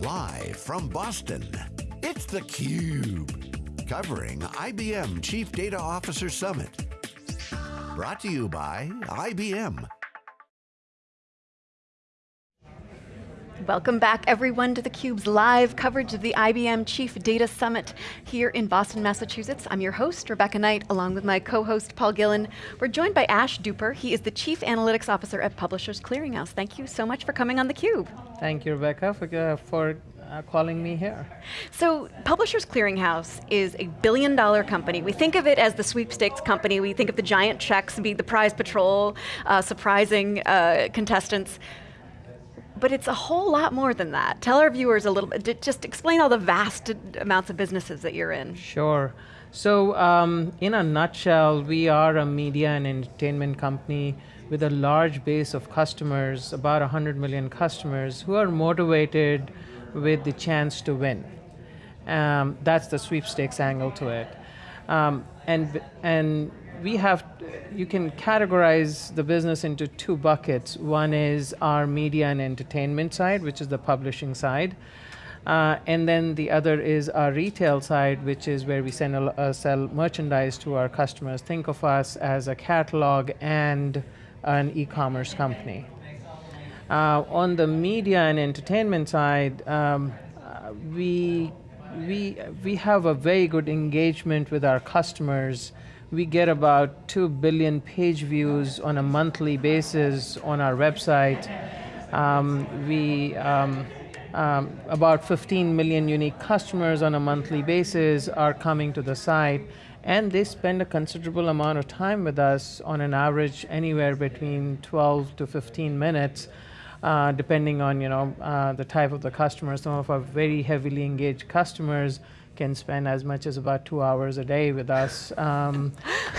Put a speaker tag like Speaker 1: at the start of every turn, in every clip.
Speaker 1: Live from Boston, it's theCUBE. Covering IBM Chief Data Officer Summit. Brought to you by IBM.
Speaker 2: Welcome back everyone to theCUBE's live coverage of the IBM Chief Data Summit here in Boston, Massachusetts. I'm your host, Rebecca Knight, along with my co-host, Paul Gillin. We're joined by Ash Dupper. He is the Chief Analytics Officer at Publishers Clearinghouse. Thank you so much for coming on theCUBE.
Speaker 3: Thank you, Rebecca, for, uh, for uh, calling me here.
Speaker 2: So, Publishers Clearinghouse is a billion dollar company. We think of it as the sweepstakes company. We think of the giant checks, be the prize patrol, uh, surprising uh, contestants but it's a whole lot more than that. Tell our viewers a little bit, just explain all the vast amounts of businesses that you're in.
Speaker 3: Sure. So um, in a nutshell, we are a media and entertainment company with a large base of customers, about 100 million customers, who are motivated with the chance to win. Um, that's the sweepstakes angle to it. Um, and, and we have, you can categorize the business into two buckets. One is our media and entertainment side, which is the publishing side. Uh, and then the other is our retail side, which is where we a, uh, sell merchandise to our customers. Think of us as a catalog and an e-commerce company. Uh, on the media and entertainment side, um, uh, we, we, we have a very good engagement with our customers we get about 2 billion page views on a monthly basis on our website. Um, we, um, um, about 15 million unique customers on a monthly basis are coming to the site and they spend a considerable amount of time with us on an average anywhere between 12 to 15 minutes uh, depending on you know uh, the type of the customer. Some of our very heavily engaged customers can spend as much as about two hours a day with us, um,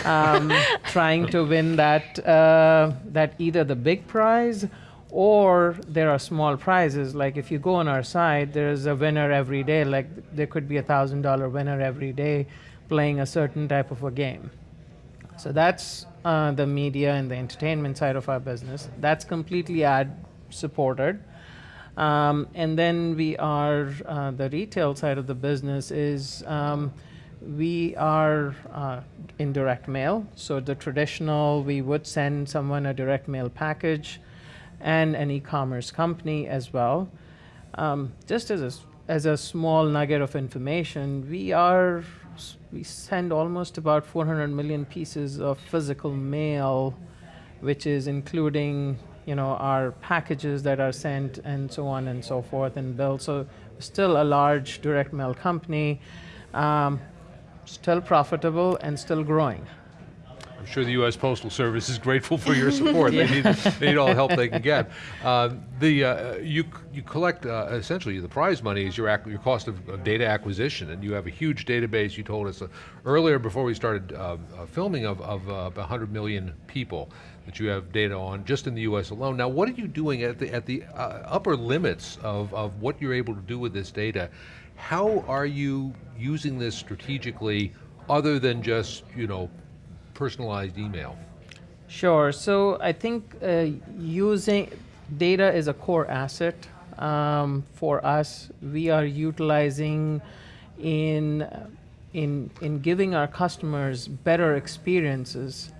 Speaker 3: um, trying to win that uh, that either the big prize or there are small prizes. Like if you go on our site, there's a winner every day. Like there could be a thousand dollar winner every day playing a certain type of a game. So that's uh, the media and the entertainment side of our business. That's completely ad supported. Um, and then we are, uh, the retail side of the business is um, we are uh, in direct mail. So the traditional, we would send someone a direct mail package and an e-commerce company as well. Um, just as a, as a small nugget of information, we are, we send almost about 400 million pieces of physical mail, which is including you know, our packages that are sent and so on and so forth and built. So still a large direct mail company, um, still profitable and still growing.
Speaker 4: I'm sure the U.S. Postal Service is grateful for your support. yeah. they, need, they need all the help they can get. Uh, the, uh, you, you collect, uh, essentially the prize money is your, your cost of, of, data acquisition and you have a huge database, you told us uh, earlier before we started uh, uh, filming of, of 100 million people that you have data on just in the US alone. Now what are you doing at the, at the uh, upper limits of, of what you're able to do with this data? How are you using this strategically other than just, you know, personalized email?
Speaker 3: Sure, so I think uh, using data is a core asset um, for us. We are utilizing in, in, in giving our customers better experiences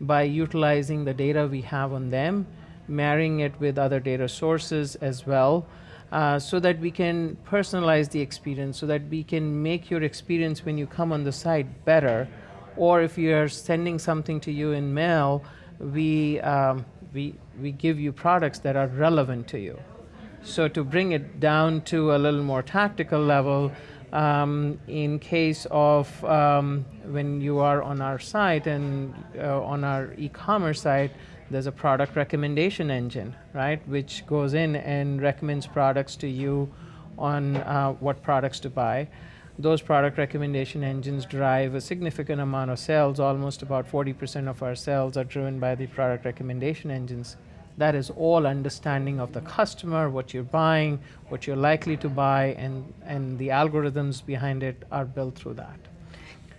Speaker 3: by utilizing the data we have on them, marrying it with other data sources as well, uh, so that we can personalize the experience, so that we can make your experience when you come on the site better. Or if you are sending something to you in mail, we, um, we, we give you products that are relevant to you. So to bring it down to a little more tactical level, um, in case of um, when you are on our site and uh, on our e-commerce site, there's a product recommendation engine, right, which goes in and recommends products to you on uh, what products to buy. Those product recommendation engines drive a significant amount of sales. Almost about 40% of our sales are driven by the product recommendation engines. That is all understanding of the customer, what you're buying, what you're likely to buy, and, and the algorithms behind it are built through that.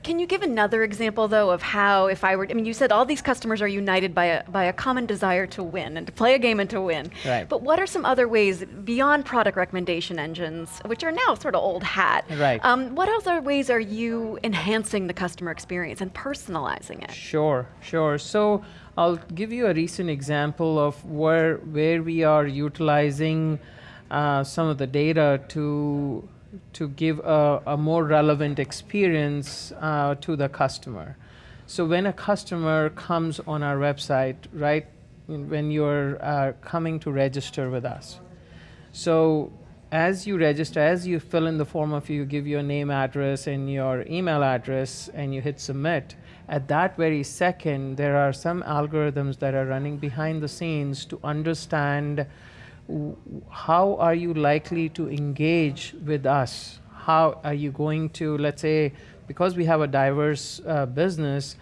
Speaker 2: Can you give another example, though, of how, if I were, I mean, you said all these customers are united by a, by a common desire to win and to play a game and to win.
Speaker 3: Right.
Speaker 2: But what are some other ways beyond product recommendation engines, which are now sort of old hat?
Speaker 3: Right.
Speaker 2: Um, what other ways are you enhancing the customer experience and personalizing it?
Speaker 3: Sure, sure. So I'll give you a recent example of where where we are utilizing uh, some of the data to to give a, a more relevant experience uh, to the customer. So when a customer comes on our website, right, when you're uh, coming to register with us, so as you register, as you fill in the form of you give your name, address, and your email address, and you hit submit, at that very second, there are some algorithms that are running behind the scenes to understand how are you likely to engage with us? How are you going to, let's say, because we have a diverse uh, business,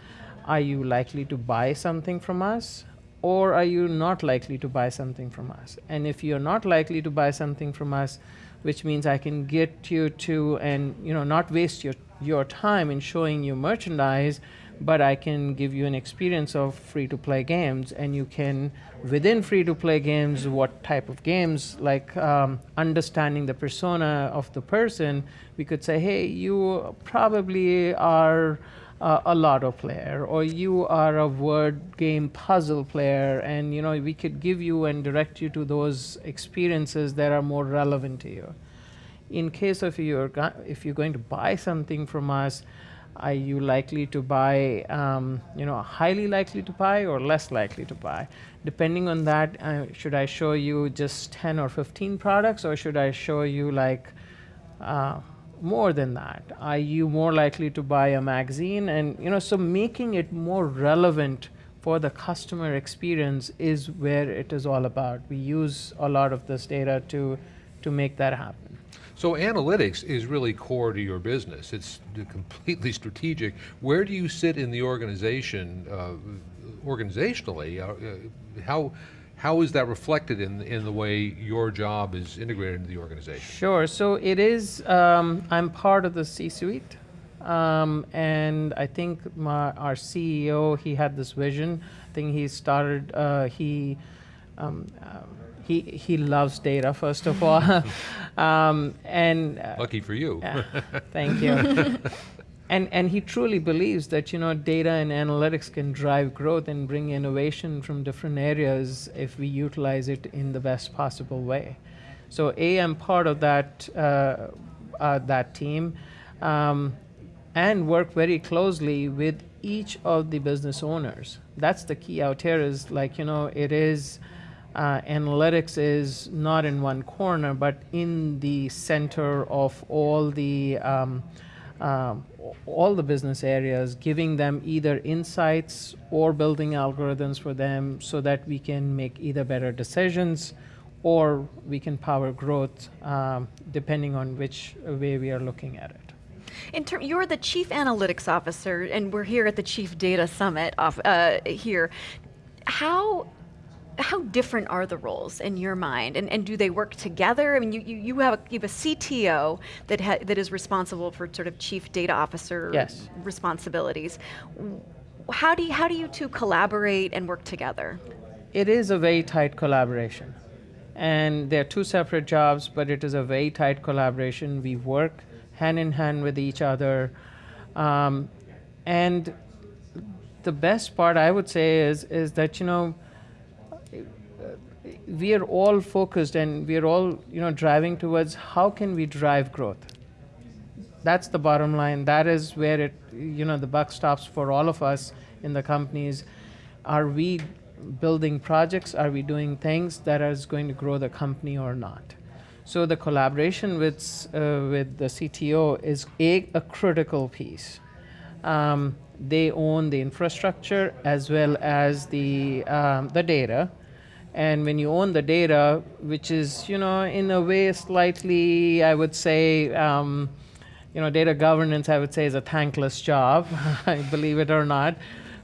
Speaker 3: are you likely to buy something from us? Or are you not likely to buy something from us? And if you're not likely to buy something from us, which means I can get you to and you know not waste your, your time in showing you merchandise, but I can give you an experience of free to play games, and you can, within free to play games, what type of games, like um, understanding the persona of the person, we could say, hey, you probably are. Uh, a lotto player or you are a word game puzzle player and you know we could give you and direct you to those experiences that are more relevant to you in case of you're if you're going to buy something from us are you likely to buy, um, you know, highly likely to buy or less likely to buy? Depending on that, uh, should I show you just 10 or 15 products or should I show you like uh, more than that? Are you more likely to buy a magazine? And, you know, so making it more relevant for the customer experience is where it is all about. We use a lot of this data to, to make that happen.
Speaker 4: So analytics is really core to your business. It's completely strategic. Where do you sit in the organization, uh, organizationally? Uh, uh, how, how is that reflected in, in the way your job is integrated into the organization?
Speaker 3: Sure, so it is, um, I'm part of the C-suite. Um, and I think my, our CEO, he had this vision. I think he started, uh, he um, um he he loves data first of all, um, and
Speaker 4: uh, lucky for you.
Speaker 3: thank you. and and he truly believes that you know data and analytics can drive growth and bring innovation from different areas if we utilize it in the best possible way. So I am part of that uh, uh, that team, um, and work very closely with each of the business owners. That's the key out here. Is like you know it is uh, analytics is not in one corner, but in the center of all the um, um, all the business areas, giving them either insights or building algorithms for them so that we can make either better decisions or we can power growth um, depending on which way we are looking at it.
Speaker 2: In term, you're the chief analytics officer, and we're here at the Chief Data Summit off, uh, here. How how different are the roles in your mind, and, and do they work together? I mean, you, you, you have a you have a CTO that ha, that is responsible for sort of chief data officer
Speaker 3: yes.
Speaker 2: responsibilities. How do you, how do you two collaborate and work together?
Speaker 3: It is a very tight collaboration, and they're two separate jobs, but it is a very tight collaboration. We work hand in hand with each other, um, and the best part I would say is is that you know we are all focused and we are all you know driving towards how can we drive growth. That's the bottom line. That is where it you know the buck stops for all of us in the companies. Are we building projects? Are we doing things that is going to grow the company or not? So the collaboration with uh, with the CTO is a, a critical piece. Um, they own the infrastructure as well as the um, the data and when you own the data, which is, you know, in a way slightly, I would say, um, you know, data governance, I would say, is a thankless job, believe it or not,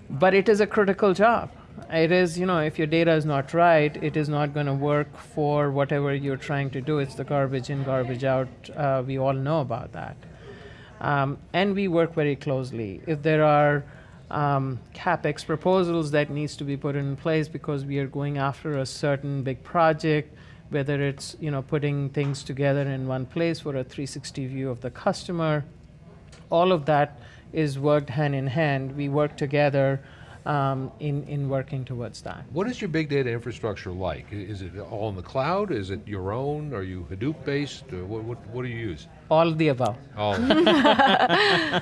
Speaker 3: but it is a critical job. It is, you know, if your data is not right, it is not going to work for whatever you're trying to do. It's the garbage in, garbage out. Uh, we all know about that. Um, and we work very closely. If there are um, capex proposals that needs to be put in place because we are going after a certain big project, whether it's you know putting things together in one place for a 360 view of the customer, all of that is worked hand in hand. We work together um, in, in working towards that.
Speaker 4: What is your big data infrastructure like? Is it all in the cloud? Is it your own? Are you Hadoop based? Or what, what, what do you use?
Speaker 3: All of the above.
Speaker 4: All.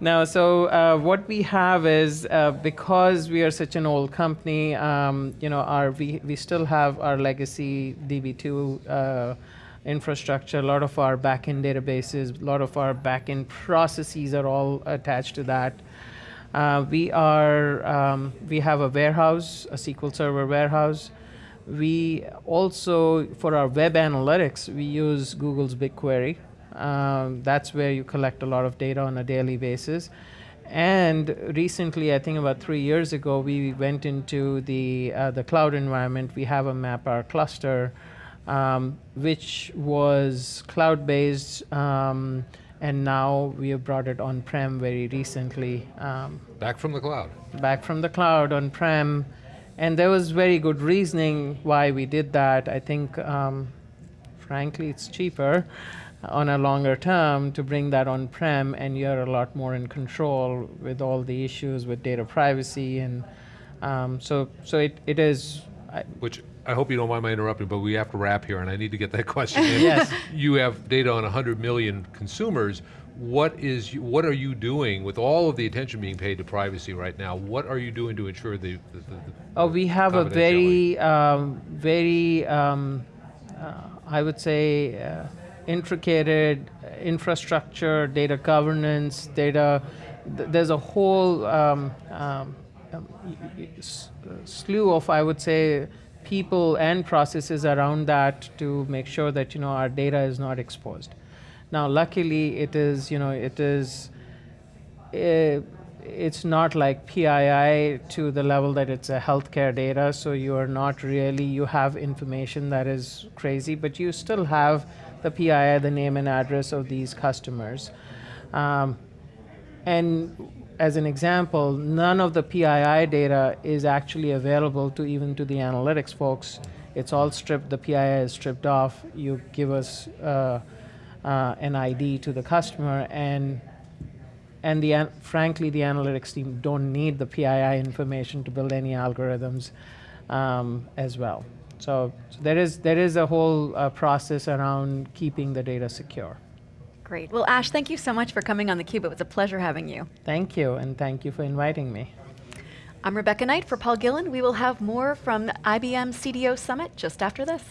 Speaker 3: No, so uh, what we have is uh, because we are such an old company, um, you know, our we, we still have our legacy DB2 uh, infrastructure. A lot of our backend databases, a lot of our backend processes are all attached to that. Uh, we are um, we have a warehouse, a SQL Server warehouse. We also, for our web analytics, we use Google's BigQuery. Um, that's where you collect a lot of data on a daily basis. And recently, I think about three years ago, we went into the uh, the cloud environment. We have a MapR cluster, um, which was cloud-based, um, and now we have brought it on-prem very recently. Um,
Speaker 4: Back from the cloud.
Speaker 3: back from the cloud on prem and there was very good reasoning why we did that i think um, frankly it's cheaper on a longer term to bring that on prem and you're a lot more in control with all the issues with data privacy and um, so so it, it is I,
Speaker 4: Which I hope you don't mind my interrupting, but we have to wrap here, and I need to get that question in.
Speaker 3: Yes.
Speaker 4: You have data on 100 million consumers. What is what are you doing with all of the attention being paid to privacy right now? What are you doing to ensure the, the, the
Speaker 3: Oh, we have a very, um, very, um, uh, I would say, uh, intricated infrastructure, data governance, data. Th- there's a whole um, um, um, y- y- s- uh, slew of, I would say, people and processes around that to make sure that you know our data is not exposed. Now, luckily, it is, you know, it is eh, it's not like PII to the level that it's a healthcare data, so you are not really, you have information that is crazy, but you still have the PII, the name and address of these customers. Um, and as an example, none of the PII data is actually available to even to the analytics folks. It's all stripped, the PII is stripped off. You give us uh, uh, an ID to the customer, and and the an- frankly the analytics team don't need the PII information to build any algorithms um, as well. So, so there is there is a whole uh, process around keeping the data secure.
Speaker 2: Great. Well, Ash, thank you so much for coming on theCUBE. It was a pleasure having you.
Speaker 3: Thank you, and thank you for inviting me.
Speaker 2: I'm Rebecca Knight for Paul Gillin. We will have more from IBM CDO Summit just after this.